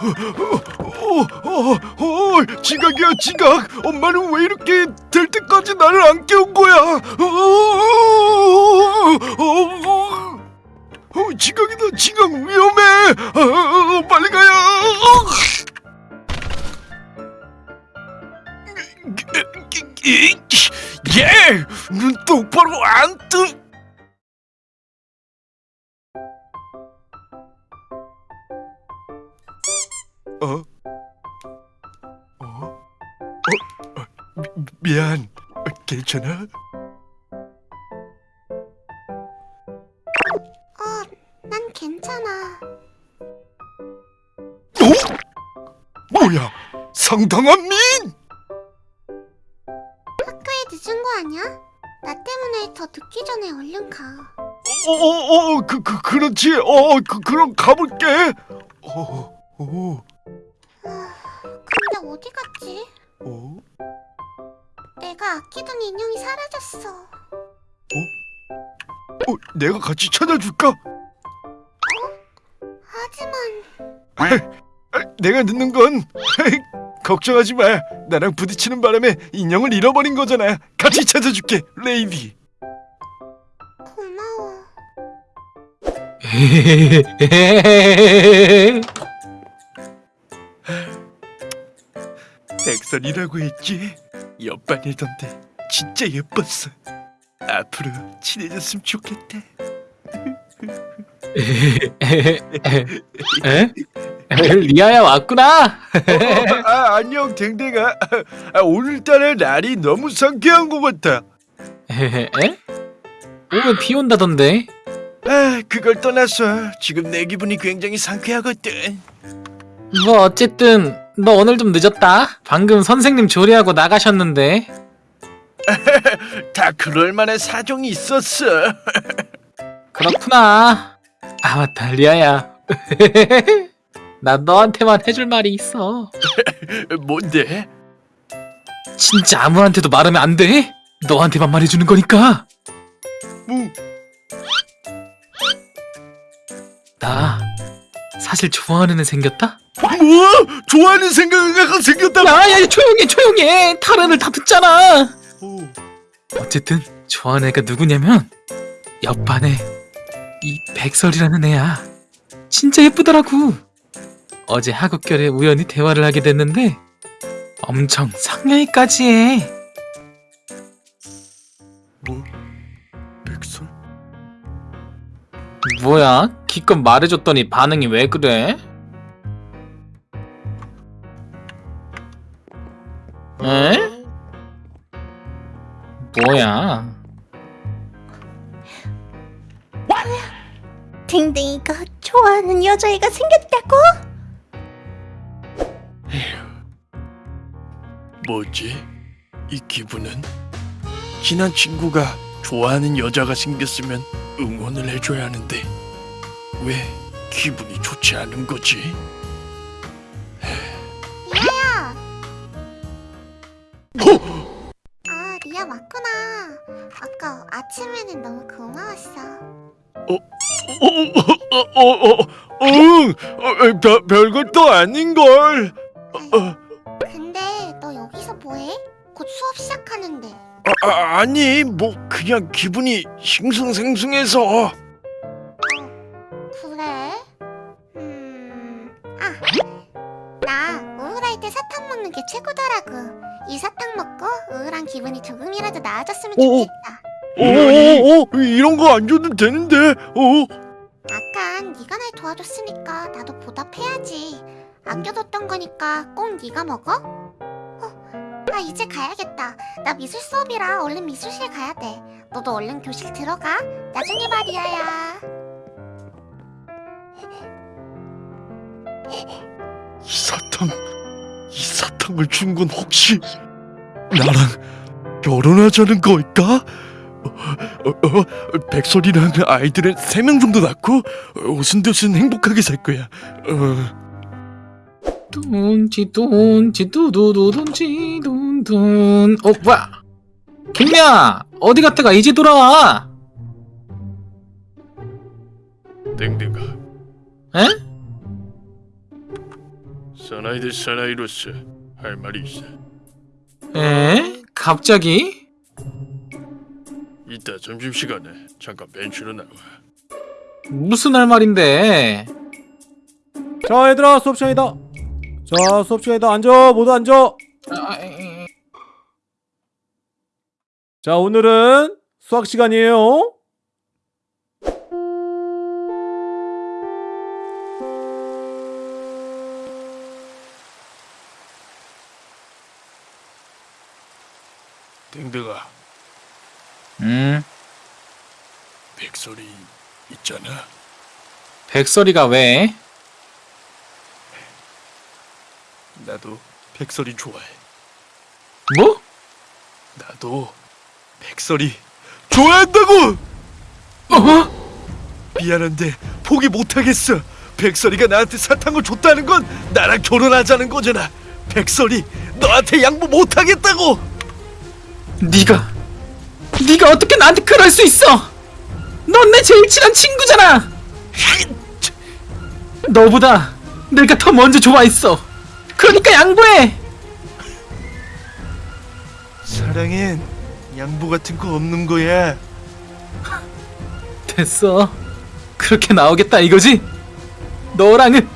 어, 어, 어, 지각이야 지각 엄마는 왜 이렇게 될 때까지 나를 안 깨운 거야 어, 어, 어, 어, 지각이다 지각 위험해 어, 어, 어, 빨리 가야 어. 예! 눈 똑바로 안 뜨... 어? 어? 어? 어? 미, 미안. 어, 괜찮아? 어, 난 괜찮아. 어? 뭐야? 상당한 민! 학교에 늦은 거 아니야? 나 때문에 더 늦기 전에 얼른 가. 어, 어, 어, 그, 그, 그렇지. 어, 그, 그럼 가볼게. 어, 어, 어디 갔지? 어? 내가 아끼던 인형이 사라졌어. 어, 내가 같이 찾아줄까? 하지만 아, 내가 늦는 건 걱정하지 마. 나랑 부딪히는 바람에 인형을 잃어버린 거잖아. 같이 찾아줄게, 레이디. 고마워. 백설이라고 했지. 옆반이던데 진짜 예뻤어. 앞으로 친해졌으면 좋겠다. 에? 리아야 왔구나. 어, 아, 안녕 댕댕아. 아, 오늘따라 날이 너무 상쾌한 것 같아. 에? 오면 비 온다던데. 아, 그걸 떠나서 지금 내 기분이 굉장히 상쾌하거든. 뭐 어쨌든 너 오늘 좀 늦었다. 방금 선생님 조리하고 나가셨는데. 다 그럴 만한 사정이 있었어. 그렇구나. 아 맞다 리아야. 나 너한테만 해줄 말이 있어. 뭔데? 진짜 아무한테도 말하면 안 돼. 너한테만 말해주는 거니까. 뭐? 나 사실 좋아하는 애 생겼다. 뭐? 좋아하는 생각이 생겼다고? 야야 조용해 조용해. 다른을 다 듣잖아. 어. 어쨌든 좋아하는 애가 누구냐면 옆반에 이 백설이라는 애야. 진짜 예쁘더라고. 어제 하굣결에 우연히 대화를 하게 됐는데 엄청 상냥이까지 해. 뭐? 백설? 뭐야? 기껏 말해줬더니 반응이 왜 그래? 에? 뭐야? 댕댕이가 좋아하는 여자애가 생겼다고? 뭐지? 이 기분은? 친한 친구가 좋아하는 여자가 생겼으면 응원을 해줘야 하는데 왜 기분이 좋지 않은 거지? 아침에는 너무 고마웠어. 어, 어, 어, 어, 어, 응, 어, 별, 별것도 아닌걸. 어, 근데 너 여기서 뭐해? 곧 수업 시작하는데. 아, 아, 아니, 뭐 그냥 기분이 싱숭생숭해서. 그래? 음... 아! 나 우울할 때 사탕 먹는 게 최고더라고. 이 사탕 먹고 우울한 기분이 조금이라도 나아졌으면 오. 좋겠다. 어, 어, 어, 이런 거 안 줘도 되는데. 어, 아깐 네가 날 도와줬으니까 나도 보답해야지. 아껴뒀던 거니까 꼭 네가 먹어? 어, 나 이제 가야겠다. 나 미술 수업이라 얼른 미술실 가야 돼. 너도 얼른 교실 들어가. 나중에 봐, 리아야. 이 사탕, 이 사탕을 준 건 혹시 나랑 결혼하자는 걸까? 어, 어, 어, 백설이랑 아이들은 세 명 정도 낳고 오순도순 행복하게 살 거야. 어. 돈지 돈지 두두두 돈지 돈돈 어 뭐야 김미야 어디 갔다가 이제 돌아와 땡땡아, 에? 사나이 대 사나이로서 할 말이 있어. 에? 갑자기? 이따 점심시간에 잠깐 벤치로 나와. 무슨 할 말인데? 자 얘들아 수업 시간이다. 자 수업 시간이다. 앉아 모두 앉아. 아, 에, 자 오늘은 수학 시간이에요. 댕댕아, 음, 백설이 있잖아. 백설이가 왜? 나도 백설이 좋아해. 뭐? 나도 백설이 좋아한다고. 어? 미안한데 포기 못하겠어. 백설이가 나한테 사탕을 줬다는 건 나랑 결혼하자는 거잖아. 백설이 너한테 양보 못하겠다고. 네가 네가 어떻게 나한테 그럴 수 있어? 넌 내 제일 친한 친구잖아. 너보다 내가 더 먼저 좋아했어. 그러니까 양보해. 사랑엔 양보 같은 거 없는 거야. 됐어. 그렇게 나오겠다 이거지? 너랑은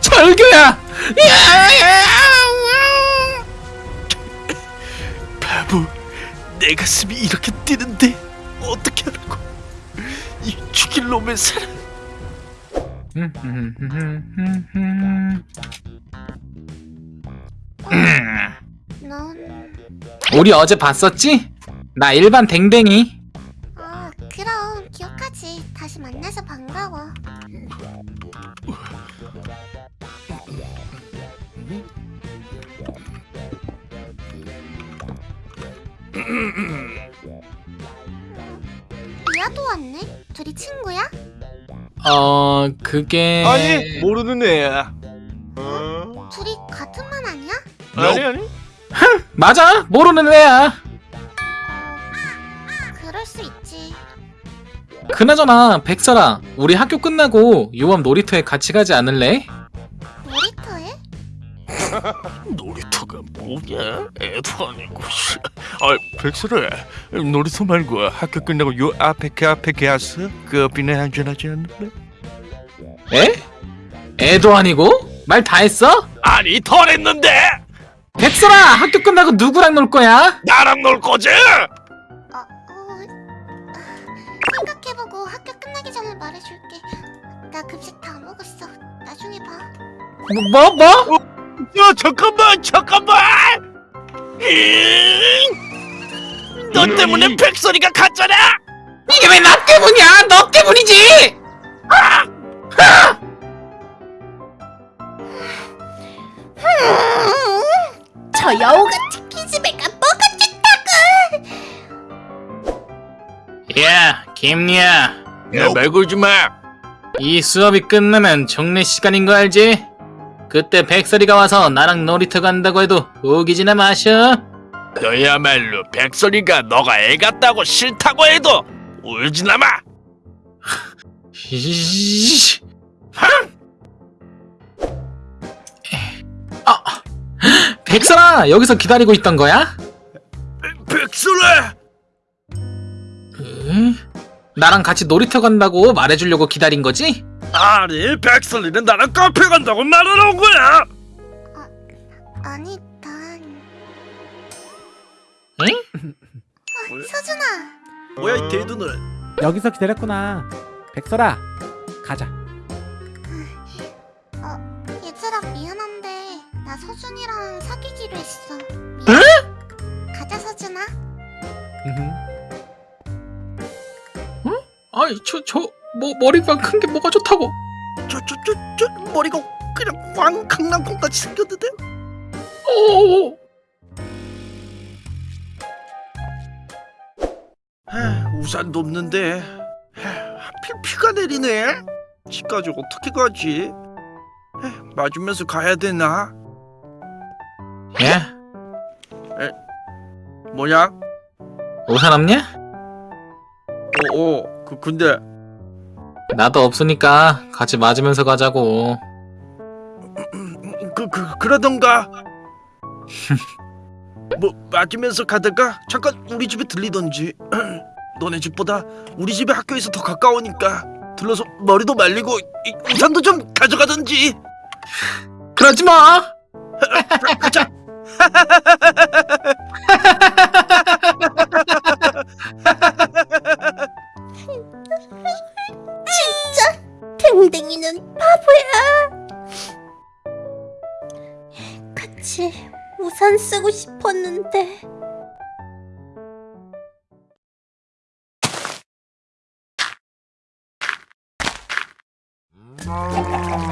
절교야. 바보, 내 가슴이 이렇게 뛰는데 어떻게 하라고? 이 죽일 놈의 사랑. 넌... 우리 어제 봤었지? 나 일반 댕댕이. 아 그럼 기억하지 다시 만나서 반가워 미아도 왔네? 둘이 친구야? 어 그게 아니 모르는 애야. 어? 둘이 같은 만 아니야? 아니 아니. 맞아 모르는 애야. 그럴 수 있지 그나저나 백설아 우리 학교 끝나고 요암 놀이터에 같이 가지 않을래? 놀이터에? 놀이터가 뭐냐? 애도 아니고. 씨. 아 백설아, 놀이터 말고 학교 끝나고 요 앞에 그 앞에 가서 커피나 한잔 하지 않을래? 에? 애도 아니고? 말 다 했어? 아니 덜 했는데 백설아 학교 끝나고 누구랑 놀 거야? 나랑 놀 거지? 어, 어... 생각해보고 학교 끝나기 전에 말해줄게 나 급식 다 먹었어 나중에 봐 뭐 뭐? 야 잠깐만 잠깐만. 잉! 너 때문에 백설이가 갔잖아. 이게 왜 나 때문이야? 너 때문이지! 저 여우같이 기집애가 뭐가 좋다고 야 김리야 야 말 걸지 마. 이 수업이 끝나면 종례 시간인 거 알지? 그때 백설이가 와서 나랑 놀이터 간다고 해도 우기지나 마셔 너야말로 백설이가 너가 애 같다고 싫다고 해도 울지나 마. 이씨. 아, 백설아 여기서 기다리고 있던 거야? 백설아. 응? 나랑 같이 놀이터 간다고 말해주려고 기다린 거지? 아니 백설이는 나랑 카페 간다고 말하러 온 거야. 아니 난 응? 서준아. 뭐야 이 대두는? 여기서 기다렸구나. 백설아 가자. 어 얘들아 미안한데 나 서준이랑 사귀기로 했어. 미안. 가자 서준아. 아이 저저 뭐 머리가 큰 게 뭐가 좋다고? 저 저 저 저 머리가 그냥 왕 강낭콩같이 생겼는데? 우산도 없는데 하, 하필 비가 내리네. 집까지 어떻게 가지? 하, 맞으면서 가야 되나? 야 뭐야? 우산 없냐? 어, 어, 그 근데 나도 없으니까 같이 맞으면서 가자고 그, 그 그러던가 뭐 맞으면서 가다가 잠깐 우리 집에 들리던지. 너네 집보다 우리 집에 학교에서 더 가까우니까 들러서 머리도 말리고 이 우산도 좀 가져가던지. 그러지 마. 가자 Oh.